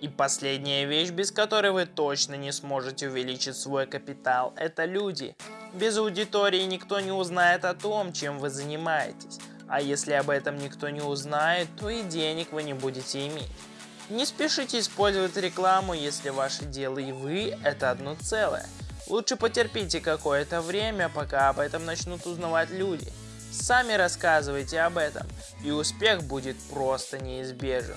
И последняя вещь, без которой вы точно не сможете увеличить свой капитал, это люди. Без аудитории никто не узнает о том, чем вы занимаетесь. А если об этом никто не узнает, то и денег вы не будете иметь. Не спешите использовать рекламу, если ваше дело и вы это одно целое. Лучше потерпите какое-то время, пока об этом начнут узнавать люди. Сами рассказывайте об этом, и успех будет просто неизбежен.